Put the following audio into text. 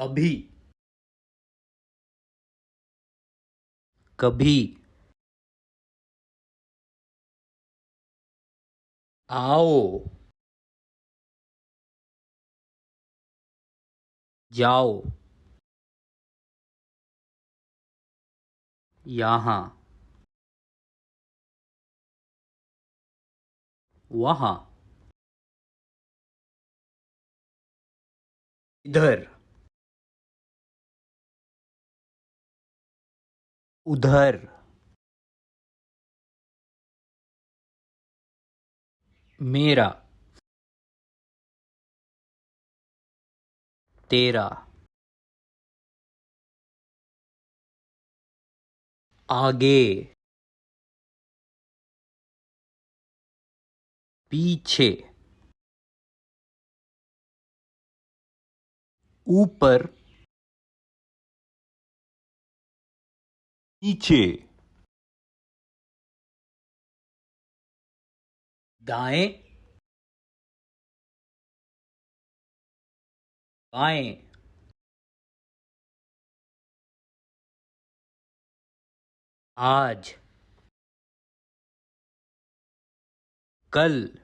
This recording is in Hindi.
अभी। कभी। आओ। जाओ। यहाँ। वहाँ। इधर। उधर। मेरा। तेरा। आगे। पीछे। ऊपर। नीचे। दाएँ। बाएँ। आज। कल।